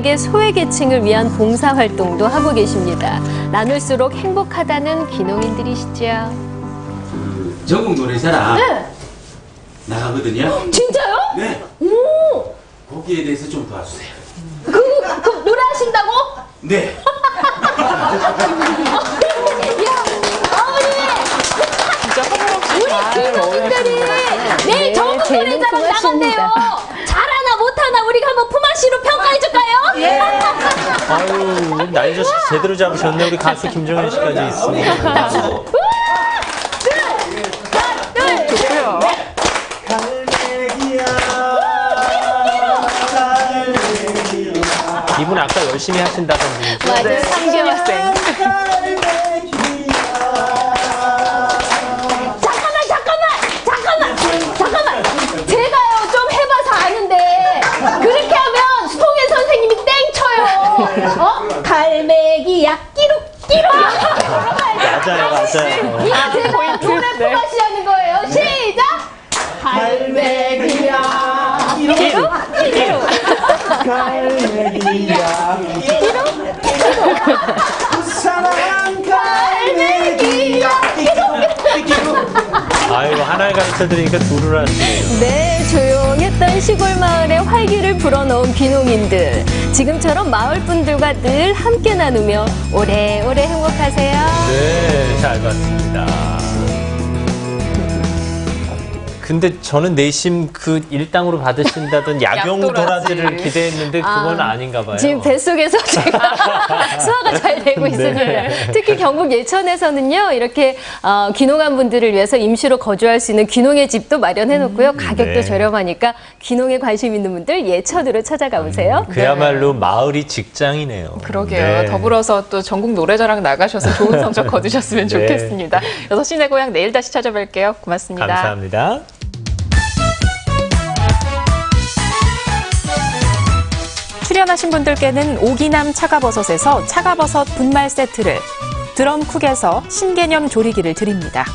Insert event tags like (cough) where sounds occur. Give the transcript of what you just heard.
게 소외계층을 위한 봉사활동도 하고 계십니다. 나눌수록 행복하다는 귀농인들이시죠. 전국 노래자랑 네. 나가거든요. 진짜요? 네. 오! 거기에 대해서 좀 도와주세요. 그, 그 노래하신다고? 네. (laughs) 귀농인들이 내일 전국 노래자랑 나간대요. 잘하나 못하나 우리가 한번 품앗이로 평가해줄까요? 예. 아유, 나이 저 제대로 잡으셨네. 우리 가수 김정현 씨까지 있으니. 이분 아까 열심히 하신다던 분이죠? 맞아요. 상규학생. 잠깐만, 잠깐만, 잠깐만, 잠깐만. 제가요 좀 해봐서 아는데 그렇게 하면 송혜 선생님이 땡 쳐요. 어? 갈매기야 끼룩. 맞아요, 맞아요. 이게 제가 노래 품앗이 하는 거예요. 시작. 갈매기야. 끼룩 끼룩. 아이고, 하나를 가르쳐 드리니까 둘을 하시네요. 네, 조용 했던 시골 마을에 활기를 불어넣은 귀농인들. 지금처럼 마을 분들과 늘 함께 나누며 오래오래 행복하세요. 네, 잘 봤습니다. 근데 저는 내심 그 일당으로 받으신다던 (laughs) 야경 도라지를 기대했는데 그건 아, 닌가 봐요. 지금 뱃속에서 (laughs) 제가 (laughs) 수화가 잘 되고 있습니다. 네. 특히 경북 예천에서는요, 이렇게 어, 귀농한 분들을 위해서 임시로 거주할 수 있는 귀농의 집도 마련해 놓고요. 가격도 네. 저렴하니까 귀농에 관심 있는 분들 예천으로 찾아가 보세요. 그야말로 마을이 직장이네요. 그러게요. 네. 더불어서 또 전국 노래자랑 나가셔서 좋은 성적 거두셨으면 네. 좋겠습니다. 여섯 시내 고향 내일 다시 찾아뵐게요. 고맙습니다. 감사합니다. 출연하신 분들께는 오기남 차가버섯에서 차가버섯 분말 세트를 드럼쿡에서 신개념 조리기를 드립니다.